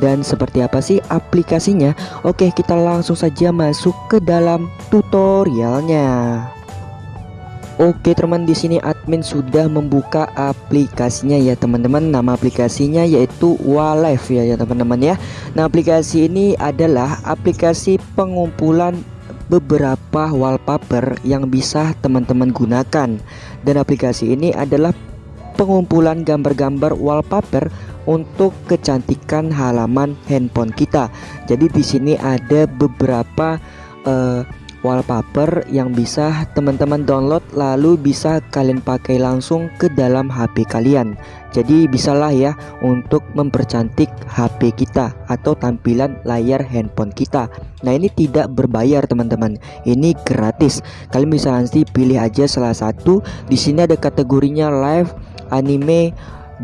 dan seperti apa sih aplikasinya? Oke, kita langsung saja masuk ke dalam tutorialnya. Oke teman di sini admin sudah membuka aplikasinya ya teman-teman nama aplikasinya yaitu Walife ya ya teman-teman ya Nah aplikasi ini adalah aplikasi pengumpulan beberapa wallpaper yang bisa teman-teman gunakan dan aplikasi ini adalah pengumpulan gambar-gambar wallpaper untuk kecantikan halaman handphone kita. Jadi di sini ada beberapa uh, wallpaper yang bisa teman-teman download lalu bisa kalian pakai langsung ke dalam HP kalian. Jadi bisalah ya untuk mempercantik HP kita atau tampilan layar handphone kita. Nah ini tidak berbayar teman-teman. Ini gratis. Kalian bisa nanti pilih aja salah satu. Di sini ada kategorinya live anime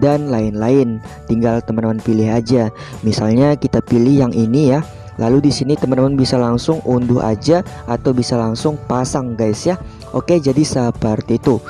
dan lain-lain tinggal teman-teman pilih aja misalnya kita pilih yang ini ya Lalu di sini teman-teman bisa langsung unduh aja atau bisa langsung pasang guys ya. Oke, jadi seperti itu.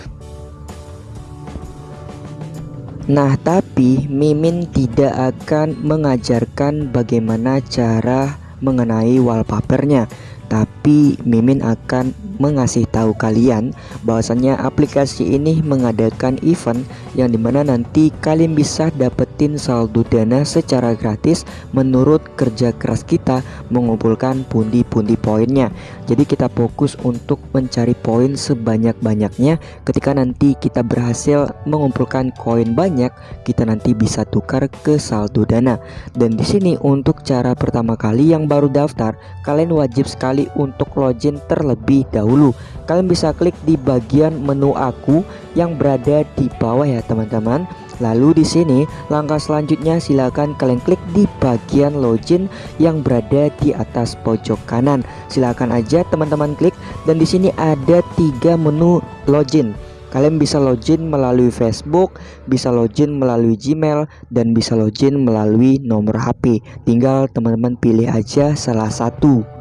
Nah, tapi Mimin tidak akan mengajarkan bagaimana cara mengenai wallpapernya tapi Mimin akan mengasih tahu kalian bahwasannya aplikasi ini mengadakan event yang di mana nanti kalian bisa dapetin saldo dana secara gratis menurut kerja keras kita mengumpulkan pundi-pundi poinnya. Jadi kita fokus untuk mencari poin sebanyak-banyaknya. Ketika nanti kita berhasil mengumpulkan koin banyak kita nanti bisa tukar ke saldo dana. Dan di sini untuk cara pertama kali yang baru daftar kalian wajib sekali kali untuk login terlebih dahulu kalian bisa klik di bagian menu aku yang berada di bawah ya teman-teman Lalu di sini langkah selanjutnya silakan kalian klik di bagian login yang berada di atas pojok kanan. Silakan aja teman-teman klik dan di sini ada tiga menu login. Kalian bisa login melalui Facebook, bisa login melalui Gmail, dan bisa login melalui nomor HP. Tinggal teman-teman pilih aja salah satu.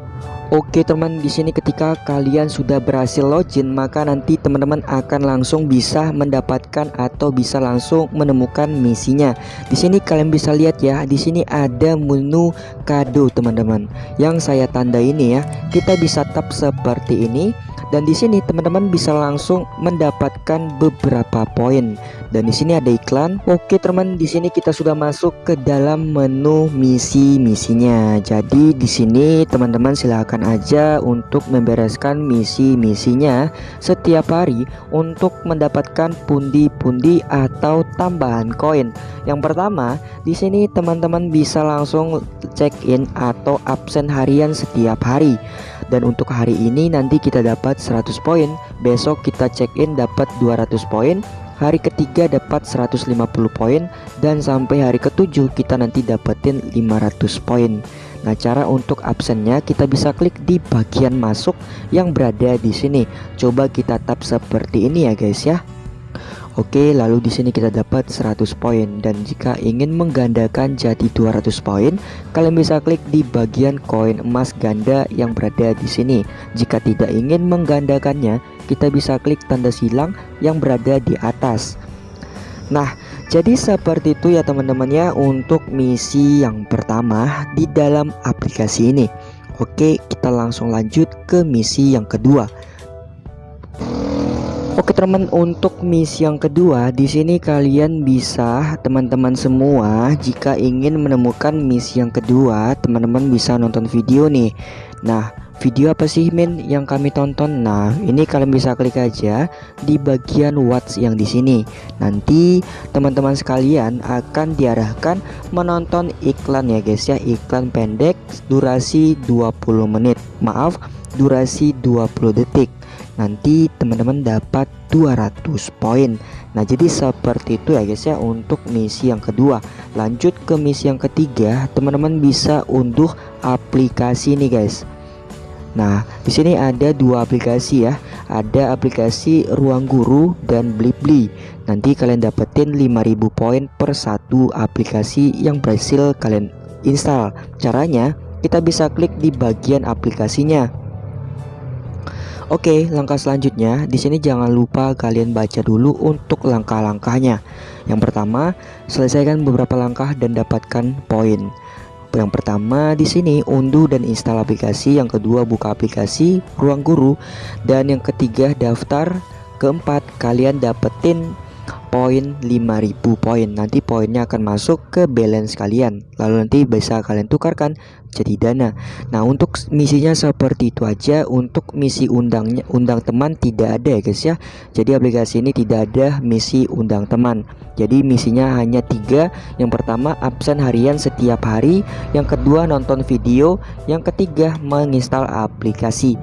Oke teman di sini ketika kalian sudah berhasil login maka nanti teman-teman akan langsung bisa mendapatkan atau bisa langsung menemukan misinya. Di sini kalian bisa lihat ya, di sini ada menu kado teman-teman. Yang saya tanda ini ya, kita bisa tap seperti ini dan di sini teman-teman bisa langsung mendapatkan beberapa poin. Dan di sini ada iklan. Oke teman di sini kita sudah masuk ke dalam menu misi-misinya. Jadi di sini teman-teman silahkan aja untuk membereskan misi-misinya setiap hari untuk mendapatkan pundi-pundi atau tambahan koin. Yang pertama di sini teman-teman bisa langsung check in atau absen harian setiap hari dan untuk hari ini nanti kita dapat 100 poin besok kita check in dapat 200 poin hari ketiga dapat 150 poin dan sampai hari ketujuh kita nanti dapetin 500 poin Nah, cara untuk absennya kita bisa klik di bagian masuk yang berada di sini. Coba kita tap seperti ini ya, guys ya. Oke, lalu di sini kita dapat 100 poin dan jika ingin menggandakan jadi 200 poin, kalian bisa klik di bagian koin emas ganda yang berada di sini. Jika tidak ingin menggandakannya, kita bisa klik tanda silang yang berada di atas. Nah, jadi seperti itu ya teman-teman ya untuk misi yang pertama di dalam aplikasi ini. Oke, kita langsung lanjut ke misi yang kedua. Oke teman untuk misi yang kedua di sini kalian bisa teman-teman semua jika ingin menemukan misi yang kedua teman-teman bisa nonton video nih. Nah video apa sih Min yang kami tonton? Nah ini kalian bisa klik aja di bagian watch yang di sini. Nanti teman-teman sekalian akan diarahkan menonton iklan ya guys ya. Iklan pendek durasi 20 menit. Maaf durasi 20 detik nanti teman-teman dapat 200 poin. Nah jadi seperti itu ya guys ya untuk misi yang kedua. Lanjut ke misi yang ketiga teman-teman bisa unduh aplikasi nih guys. Nah di sini ada dua aplikasi ya. Ada aplikasi ruang guru dan blibli. Nanti kalian dapetin 5000 poin per satu aplikasi yang berhasil kalian install. Caranya kita bisa klik di bagian aplikasinya Oke, langkah selanjutnya di sini jangan lupa kalian baca dulu untuk langkah-langkahnya. Yang pertama, selesaikan beberapa langkah dan dapatkan poin. Yang pertama di sini unduh dan install aplikasi, yang kedua buka aplikasi Ruang Guru dan yang ketiga daftar, keempat kalian dapetin poin 5000 poin. Nanti poinnya akan masuk ke balance kalian. Lalu nanti bisa kalian tukarkan jadi dana. Nah untuk misinya seperti itu aja. Untuk misi undangnya undang teman tidak ada ya guys ya. Jadi aplikasi ini tidak ada misi undang teman. Jadi misinya hanya tiga. Yang pertama absen harian setiap hari. Yang kedua nonton video. Yang ketiga menginstal aplikasi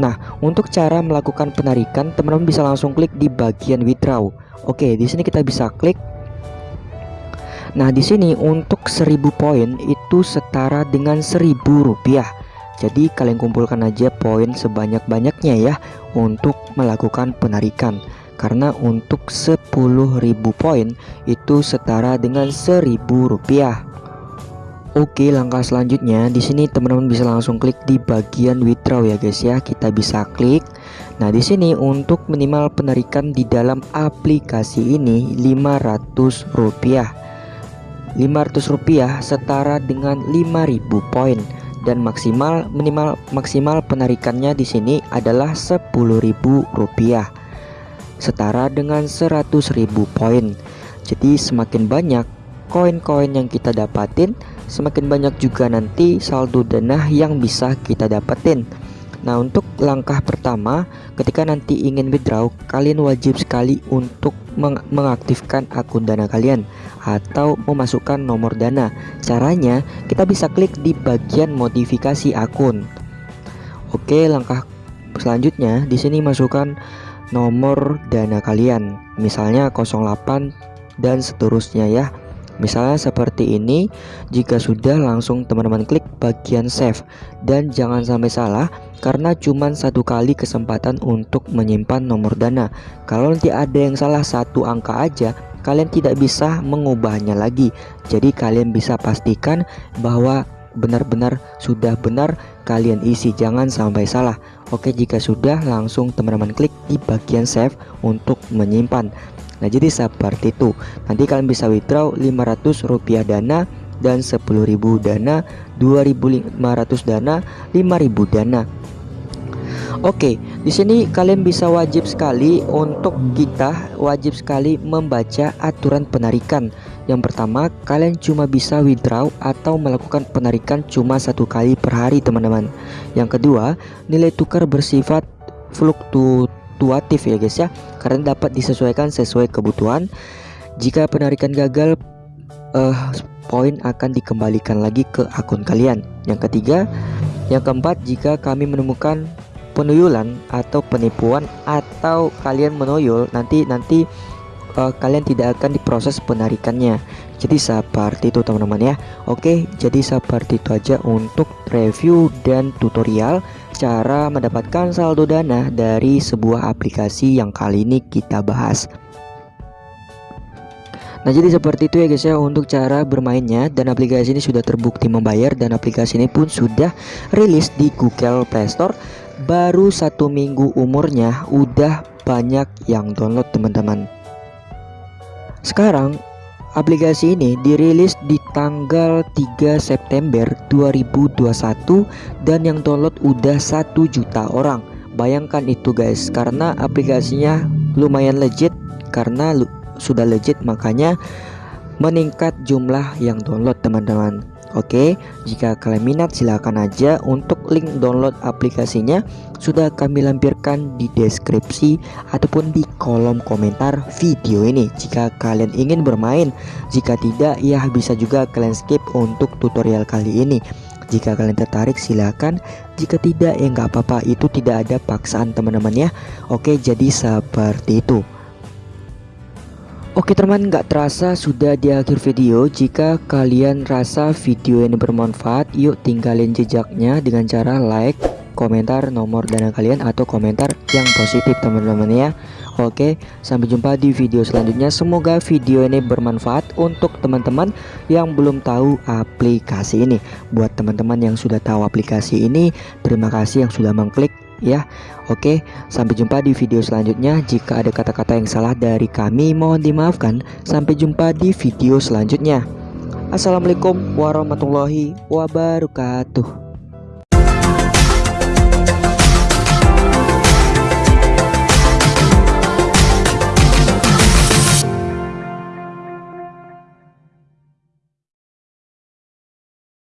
Nah, untuk cara melakukan penarikan, teman-teman bisa langsung klik di bagian withdraw. Oke, di sini kita bisa klik. Nah, di sini untuk 1000 poin itu setara dengan 1000 rupiah. Jadi kalian kumpulkan aja poin sebanyak-banyaknya ya untuk melakukan penarikan. Karena untuk 10.000 poin itu setara dengan 1000 rupiah. Oke, langkah selanjutnya di sini teman-teman bisa langsung klik di bagian withdraw ya guys ya. Kita bisa klik Nah, di sini untuk minimal penarikan di dalam aplikasi ini Rp500. Rp500 setara dengan 5000 poin dan maksimal minimal maksimal penarikannya di sini adalah Rp10.000 setara dengan 100.000 poin. Jadi semakin banyak koin-koin yang kita dapatin, semakin banyak juga nanti saldo dana yang bisa kita dapetin. Nah untuk langkah pertama ketika nanti ingin withdraw kalian wajib sekali untuk meng mengaktifkan akun dana kalian atau memasukkan nomor dana. Caranya kita bisa klik di bagian modifikasi akun. Oke langkah selanjutnya di sini masukkan nomor dana kalian. Misalnya 08 dan seterusnya ya Misalnya seperti ini Jika sudah langsung teman-teman klik bagian save. Dan jangan sampai salah Karena cuma satu kali kesempatan untuk menyimpan nomor dana. Kalau nanti ada yang salah satu angka aja Kalian tidak bisa mengubahnya lagi. Jadi kalian bisa pastikan bahwa benar-benar sudah benar kalian isi Jangan sampai salah. Oke jika sudah langsung teman-teman klik di bagian save untuk menyimpan Nah jadi seperti itu Nanti kalian bisa withdraw 500 rupiah dana dan 10.000 dana 2.500 dana 5.000 dana Oke, di sini kalian bisa wajib sekali untuk kita wajib sekali membaca aturan penarikan. Yang pertama, kalian cuma bisa withdraw atau melakukan penarikan cuma satu kali per hari, teman-teman. Yang kedua, nilai tukar bersifat fluktu fluktuatif ya guys ya. Karena dapat disesuaikan sesuai kebutuhan. Jika penarikan gagal uh, poin akan dikembalikan lagi ke akun kalian. Yang ketiga yang keempat jika kami menemukan penuyulan atau penipuan atau kalian menuyul nanti nanti uh, kalian tidak akan diproses penarikannya. Jadi seperti itu teman-teman ya. Oke jadi seperti itu aja untuk review dan tutorial cara mendapatkan saldo dana dari sebuah aplikasi yang kali ini kita bahas. Nah jadi seperti itu ya guys ya untuk cara bermainnya dan aplikasi ini sudah terbukti membayar dan aplikasi ini pun sudah rilis di Google Play Store. Baru satu minggu umurnya udah banyak yang download teman-teman. Sekarang Aplikasi ini dirilis di tanggal 3 September 2021 dan yang download udah 1 juta orang. Bayangkan itu guys, karena aplikasinya lumayan legit karena sudah legit makanya meningkat jumlah yang download teman-teman. Oke, jika kalian minat silahkan aja untuk link download aplikasinya sudah kami lampirkan di deskripsi ataupun di kolom komentar video ini jika kalian ingin bermain. Jika tidak ya bisa juga kalian skip untuk tutorial kali ini. Jika kalian tertarik silahkan Jika tidak ya nggak apa-apa itu tidak ada paksaan teman-teman ya Oke jadi seperti itu Oke teman gak terasa sudah di akhir video. Jika kalian rasa video ini bermanfaat Yuk tinggalin jejaknya dengan cara like Komentar nomor dana kalian atau komentar yang positif teman-teman ya. Oke sampai jumpa di video selanjutnya. Semoga video ini bermanfaat untuk teman-teman yang belum tahu aplikasi ini. Buat teman-teman yang sudah tahu aplikasi ini Terima kasih yang sudah mengklik ya. Oke sampai jumpa di video selanjutnya. Jika ada kata-kata yang salah dari kami mohon dimaafkan. Sampai jumpa di video selanjutnya. Assalamualaikum warahmatullahi wabarakatuh.